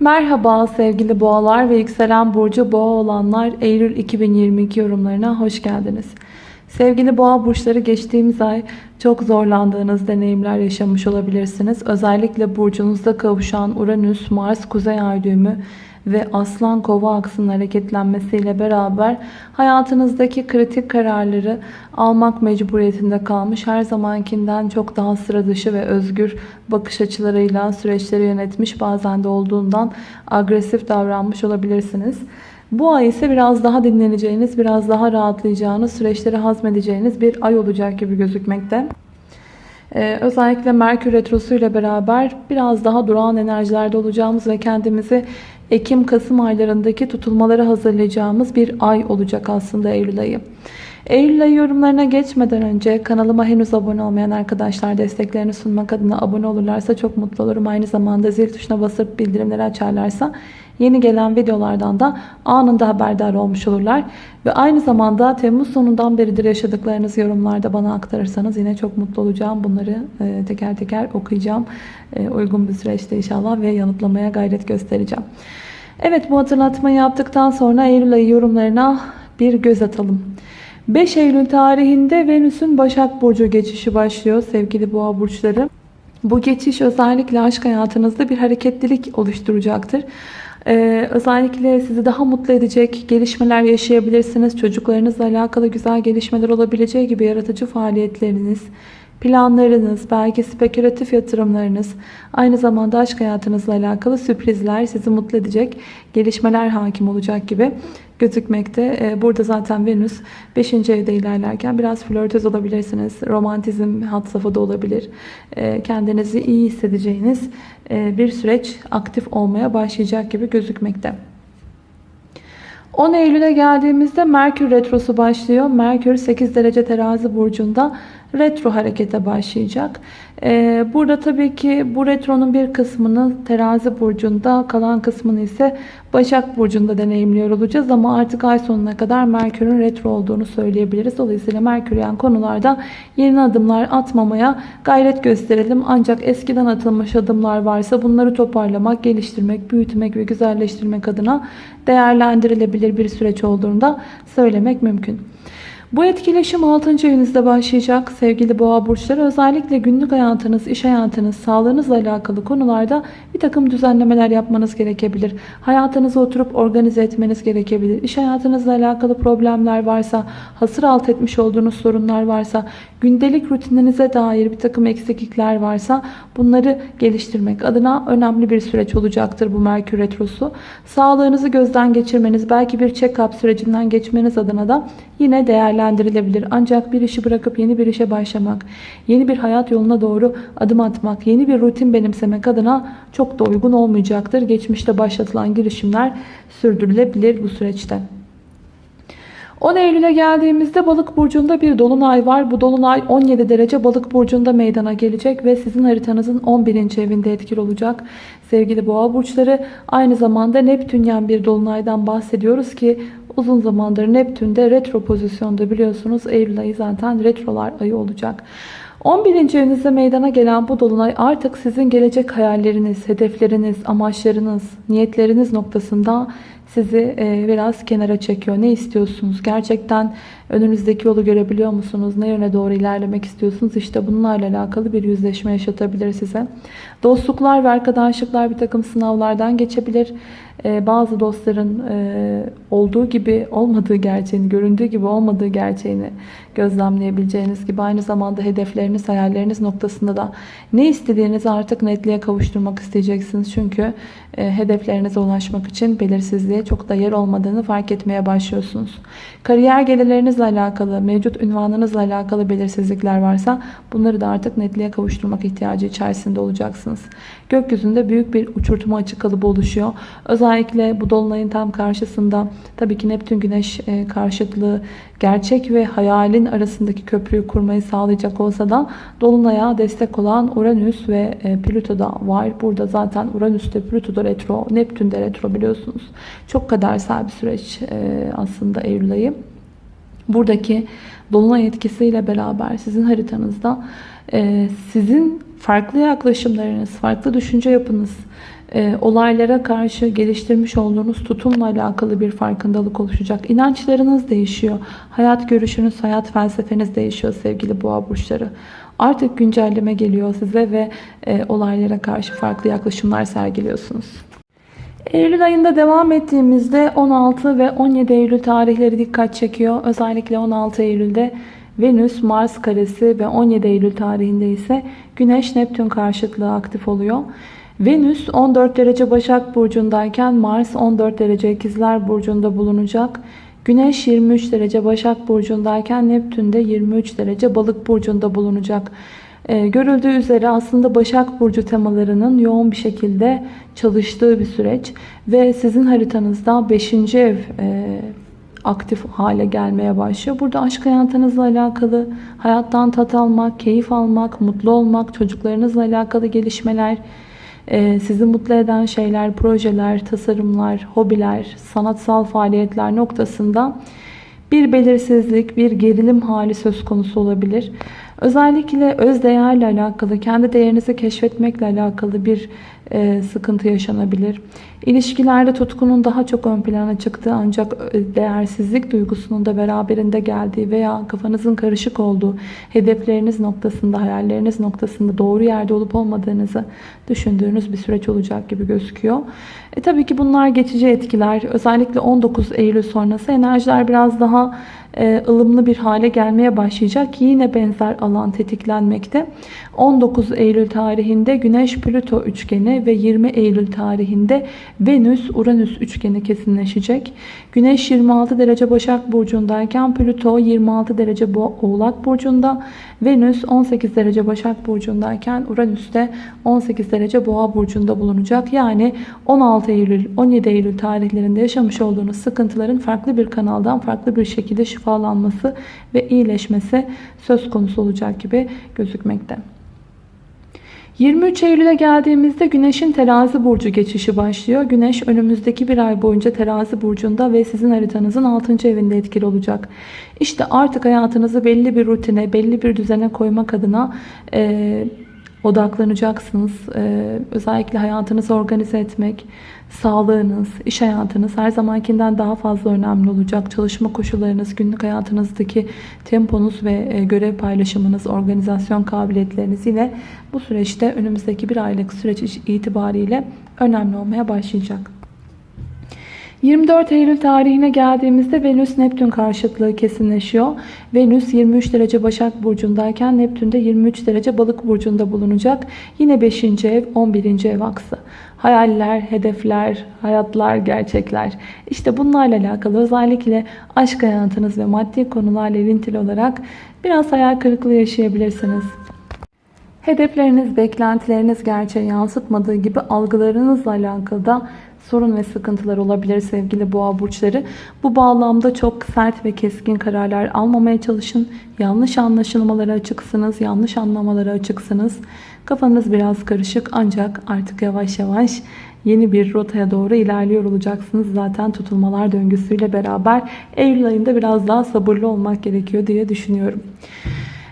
Merhaba sevgili boğalar ve yükselen burcu boğa olanlar Eylül 2022 yorumlarına hoş geldiniz. Sevgili boğa burçları geçtiğimiz ay çok zorlandığınız deneyimler yaşamış olabilirsiniz. Özellikle burcunuzda kavuşan Uranüs, Mars, Kuzey Ay düğümü ve Aslan Kova aksının hareketlenmesiyle beraber hayatınızdaki kritik kararları almak mecburiyetinde kalmış. Her zamankinden çok daha sıra dışı ve özgür bakış açılarıyla süreçleri yönetmiş. Bazen de olduğundan agresif davranmış olabilirsiniz. Bu ay ise biraz daha dinleneceğiniz, biraz daha rahatlayacağınız, süreçleri hazmedeceğiniz bir ay olacak gibi gözükmekte. Ee, özellikle Merkür Retrosu ile beraber biraz daha durağan enerjilerde olacağımız ve kendimizi Ekim-Kasım aylarındaki tutulmaları hazırlayacağımız bir ay olacak aslında Eylül ayı. Eylül ayı yorumlarına geçmeden önce kanalıma henüz abone olmayan arkadaşlar desteklerini sunmak adına abone olurlarsa çok mutlu olurum. Aynı zamanda zil tuşuna basıp bildirimleri açarlarsa yeni gelen videolardan da anında haberdar olmuş olurlar. Ve aynı zamanda Temmuz sonundan beridir yaşadıklarınız yorumlarda bana aktarırsanız yine çok mutlu olacağım. Bunları e, teker teker okuyacağım. E, uygun bir süreçte inşallah ve yanıtlamaya gayret göstereceğim. Evet bu hatırlatmayı yaptıktan sonra Eylül ayı yorumlarına bir göz atalım. 5 Eylül tarihinde Venüs'ün Başak Burcu geçişi başlıyor sevgili boğa burçları. Bu geçiş özellikle aşk hayatınızda bir hareketlilik oluşturacaktır. Ee, özellikle sizi daha mutlu edecek gelişmeler yaşayabilirsiniz. Çocuklarınızla alakalı güzel gelişmeler olabileceği gibi yaratıcı faaliyetleriniz, planlarınız, belki spekülatif yatırımlarınız, aynı zamanda aşk hayatınızla alakalı sürprizler, sizi mutlu edecek gelişmeler hakim olacak gibi gözükmekte. Ee, burada zaten Venüs 5. evde ilerlerken biraz flörtöz olabilirsiniz. Romantizm hat safhada olabilir. Ee, kendinizi iyi hissedeceğiniz e, bir süreç aktif olmaya başlayacak gibi gözükmekte. 10 Eylül'e geldiğimizde Merkür Retrosu başlıyor. Merkür 8 derece terazi burcunda retro harekete başlayacak. Ee, burada tabii ki bu retronun bir kısmını terazi burcunda kalan kısmını ise Başak burcunda deneyimliyor olacağız. Ama artık ay sonuna kadar Merkür'ün retro olduğunu söyleyebiliriz. Dolayısıyla Merküryen konularda yeni adımlar atmamaya gayret gösterelim. Ancak eskiden atılmış adımlar varsa bunları toparlamak, geliştirmek, büyütmek ve güzelleştirmek adına değerlendirilebilir bir süreç olduğunu da söylemek mümkün. Bu etkileşim 6. evinizde başlayacak sevgili boğa burçları. Özellikle günlük hayatınız, iş hayatınız, sağlığınızla alakalı konularda bir takım düzenlemeler yapmanız gerekebilir. Hayatınızı oturup organize etmeniz gerekebilir. İş hayatınızla alakalı problemler varsa, hasır alt etmiş olduğunuz sorunlar varsa, gündelik rutininize dair bir takım eksiklikler varsa bunları geliştirmek adına önemli bir süreç olacaktır bu Merkür Retrosu. Sağlığınızı gözden geçirmeniz, belki bir check-up sürecinden geçmeniz adına da yine değerlendirilebilir. Ancak bir işi bırakıp yeni bir işe başlamak, yeni bir hayat yoluna doğru adım atmak, yeni bir rutin benimsemek adına çok da uygun olmayacaktır. Geçmişte başlatılan girişimler sürdürülebilir bu süreçte. 10 Eylül'e geldiğimizde balık burcunda bir dolunay var. Bu dolunay 17 derece balık burcunda meydana gelecek ve sizin haritanızın 11. evinde etkili olacak. Sevgili boğa burçları aynı zamanda Neptünyen bir dolunaydan bahsediyoruz ki uzun zamandır Neptün'de retro pozisyonda biliyorsunuz. Eylül ayı zaten retrolar ayı olacak. 11. evinizde meydana gelen bu dolunay artık sizin gelecek hayalleriniz, hedefleriniz, amaçlarınız, niyetleriniz noktasında sizi e, biraz kenara çekiyor. Ne istiyorsunuz? Gerçekten önünüzdeki yolu görebiliyor musunuz? Ne yöne doğru ilerlemek istiyorsunuz? İşte bunlarla alakalı bir yüzleşme yaşatabilir size. Dostluklar ve arkadaşlıklar bir takım sınavlardan geçebilir. E, bazı dostların e, olduğu gibi olmadığı gerçeğini, göründüğü gibi olmadığı gerçeğini gözlemleyebileceğiniz gibi aynı zamanda hedefleriniz, hayalleriniz noktasında da ne istediğinizi artık netliğe kavuşturmak isteyeceksiniz. Çünkü hedeflerinize ulaşmak için belirsizliğe çok da yer olmadığını fark etmeye başlıyorsunuz. Kariyer gelirlerinizle alakalı, mevcut ünvanınızla alakalı belirsizlikler varsa bunları da artık netliğe kavuşturmak ihtiyacı içerisinde olacaksınız. Gökyüzünde büyük bir uçurtma açık kalıbı oluşuyor. Özellikle bu dolunayın tam karşısında tabii ki Neptün Güneş e, karşıtlığı gerçek ve hayalin arasındaki köprüyü kurmayı sağlayacak olsa da Dolunay'a destek olan Uranüs ve e, Plüto da var. Burada zaten Uranüs'te Plüto'da retro, Neptün'de retro biliyorsunuz. Çok kadersel bir süreç e, aslında Eylül ayı. Buradaki Dolunay etkisiyle beraber sizin haritanızda sizin farklı yaklaşımlarınız, farklı düşünce yapınız, e, olaylara karşı geliştirmiş olduğunuz tutumla alakalı bir farkındalık oluşacak. İnançlarınız değişiyor. Hayat görüşünüz, hayat felsefeniz değişiyor sevgili boğa burçları. Artık güncelleme geliyor size ve e, olaylara karşı farklı yaklaşımlar sergiliyorsunuz. Eylül ayında devam ettiğimizde 16 ve 17 Eylül tarihleri dikkat çekiyor. Özellikle 16 Eylül'de Venüs Mars karesi ve 17 Eylül tarihinde ise Güneş Neptün karşıtlığı aktif oluyor. Venüs 14 derece Başak Burcu'ndayken Mars 14 derece İkizler Burcu'nda bulunacak. Güneş 23 derece Başak Burcu'ndayken Neptün de 23 derece Balık Burcu'nda bulunacak. Ee, görüldüğü üzere aslında Başak Burcu temalarının yoğun bir şekilde çalıştığı bir süreç. Ve sizin haritanızda 5. ev e, aktif hale gelmeye başlıyor. Burada aşk hayatınızla alakalı, hayattan tat almak, keyif almak, mutlu olmak, çocuklarınızla alakalı gelişmeler, ee, sizi mutlu eden şeyler, projeler, tasarımlar, hobiler, sanatsal faaliyetler noktasında bir belirsizlik, bir gerilim hali söz konusu olabilir. Özellikle öz değerle alakalı, kendi değerinizi keşfetmekle alakalı bir sıkıntı yaşanabilir. İlişkilerde tutkunun daha çok ön plana çıktığı ancak e, değersizlik duygusunun da beraberinde geldiği veya kafanızın karışık olduğu, hedefleriniz noktasında, hayalleriniz noktasında doğru yerde ılıp olmadığınızı düşündüğünüz bir süreç olacak gibi gözüküyor. E, tabii ki bunlar geçici etkiler. Özellikle 19 Eylül sonrası enerjiler biraz daha e, ılımlı bir hale gelmeye başlayacak. Yine benzer alan tetiklenmekte. 19 Eylül tarihinde Güneş-Plüto üçgeni ve 20 Eylül tarihinde Venüs-Uranüs üçgeni kesinleşecek. Güneş 26 derece Başak Burcu'ndayken Plüto 26 derece Oğlak Burcu'nda. Venüs 18 derece Başak Burcu'ndayken Uranüs de 18 derece Boğa Burcu'nda bulunacak. Yani 16 Eylül 17 Eylül tarihlerinde yaşamış olduğunuz sıkıntıların farklı bir kanaldan farklı bir şekilde şifalanması ve iyileşmesi söz konusu olacak gibi gözükmekte. 23 Eylül'e geldiğimizde Güneş'in terazi burcu geçişi başlıyor. Güneş önümüzdeki bir ay boyunca terazi burcunda ve sizin haritanızın 6. evinde etkili olacak. İşte artık hayatınızı belli bir rutine, belli bir düzene koymak adına e, odaklanacaksınız. Ee, özellikle hayatınızı organize etmek, sağlığınız, iş hayatınız her zamankinden daha fazla önemli olacak. Çalışma koşullarınız, günlük hayatınızdaki temponuz ve e, görev paylaşımınız, organizasyon kabiliyetleriniz yine bu süreçte önümüzdeki bir aylık süreç itibariyle önemli olmaya başlayacak. 24 Eylül tarihine geldiğimizde Venüs Neptün karşıtlığı kesinleşiyor. Venüs 23 derece Başak Burcu'ndayken Neptün de 23 derece Balık Burcu'nda bulunacak. Yine 5. ev 11. ev aksı. Hayaller, hedefler, hayatlar, gerçekler. İşte bunlarla alakalı özellikle aşk hayatınız ve maddi konularla ilintili olarak biraz hayal kırıklığı yaşayabilirsiniz. Hedefleriniz, beklentileriniz gerçeğe yansıtmadığı gibi algılarınızla alakalı da sorun ve sıkıntılar olabilir sevgili boğa burçları. Bu bağlamda çok sert ve keskin kararlar almamaya çalışın. Yanlış anlaşılmalara açıksınız, yanlış anlamalara açıksınız. Kafanız biraz karışık ancak artık yavaş yavaş yeni bir rotaya doğru ilerliyor olacaksınız. Zaten tutulmalar döngüsüyle beraber Eylül ayında biraz daha sabırlı olmak gerekiyor diye düşünüyorum.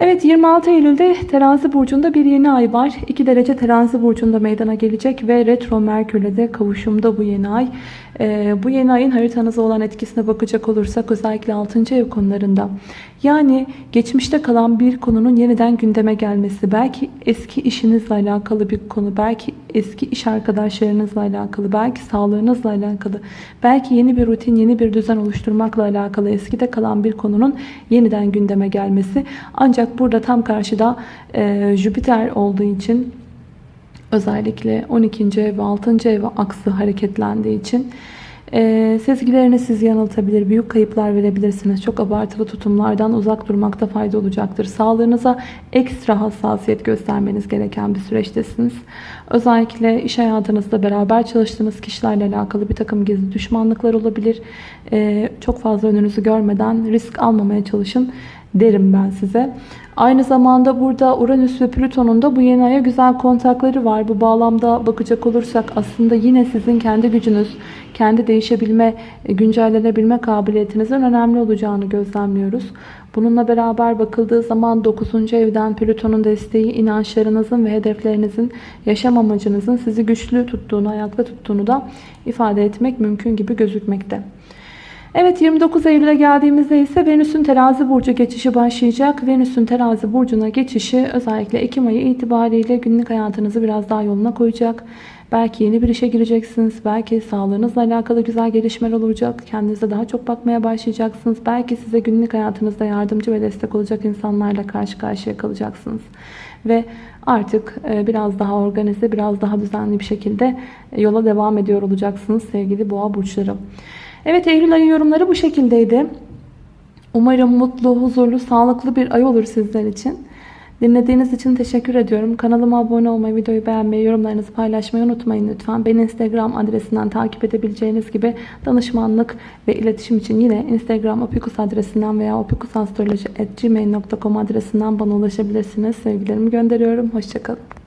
Evet 26 Eylül'de terazi burcunda bir yeni ay var. 2 derece terazi burcunda meydana gelecek ve retro merkürle de kavuşumda bu yeni ay. Ee, bu yeni ayın haritanıza olan etkisine bakacak olursak özellikle 6. ev konularında. Yani geçmişte kalan bir konunun yeniden gündeme gelmesi. Belki eski işinizle alakalı bir konu. Belki eski iş arkadaşlarınızla alakalı. Belki sağlığınızla alakalı. Belki yeni bir rutin, yeni bir düzen oluşturmakla alakalı. Eskide kalan bir konunun yeniden gündeme gelmesi. Ancak burada tam karşıda e, Jüpiter olduğu için özellikle 12. ev ve 6. ev aksı hareketlendiği için e, sezgileriniz sizi yanıltabilir, büyük kayıplar verebilirsiniz. Çok abartılı tutumlardan uzak durmakta fayda olacaktır. Sağlığınıza ekstra hassasiyet göstermeniz gereken bir süreçtesiniz. Özellikle iş hayatınızda beraber çalıştığınız kişilerle alakalı bir takım gizli düşmanlıklar olabilir. E, çok fazla önünüzü görmeden risk almamaya çalışın. Derim ben size. Aynı zamanda burada Uranüs ve Plüton'un da bu yeni aya güzel kontakları var. Bu bağlamda bakacak olursak aslında yine sizin kendi gücünüz, kendi değişebilme, e, güncellenebilme kabiliyetinizin önemli olacağını gözlemliyoruz. Bununla beraber bakıldığı zaman 9. evden Plüton'un desteği inançlarınızın ve hedeflerinizin, yaşam amacınızın sizi güçlü tuttuğunu, ayakta tuttuğunu da ifade etmek mümkün gibi gözükmekte. Evet 29 Eylül'e geldiğimizde ise Venüs'ün terazi burcu geçişi başlayacak. Venüs'ün terazi burcuna geçişi özellikle Ekim ayı itibariyle günlük hayatınızı biraz daha yoluna koyacak. Belki yeni bir işe gireceksiniz. Belki sağlığınızla alakalı güzel gelişmeler olacak. Kendinize daha çok bakmaya başlayacaksınız. Belki size günlük hayatınızda yardımcı ve destek olacak insanlarla karşı karşıya kalacaksınız. Ve artık e, biraz daha organize, biraz daha düzenli bir şekilde e, yola devam ediyor olacaksınız sevgili boğa burçları. Evet Eylül ayı yorumları bu şekildeydi. Umarım mutlu, huzurlu, sağlıklı bir ay olur sizler için. Dinlediğiniz için teşekkür ediyorum. Kanalıma abone olmayı, videoyu beğenmeyi, yorumlarınızı paylaşmayı unutmayın lütfen. Beni Instagram adresinden takip edebileceğiniz gibi danışmanlık ve iletişim için yine Instagram opikus adresinden veya opikusastroloji.gmail.com adresinden bana ulaşabilirsiniz. Sevgilerimi gönderiyorum. Hoşçakalın.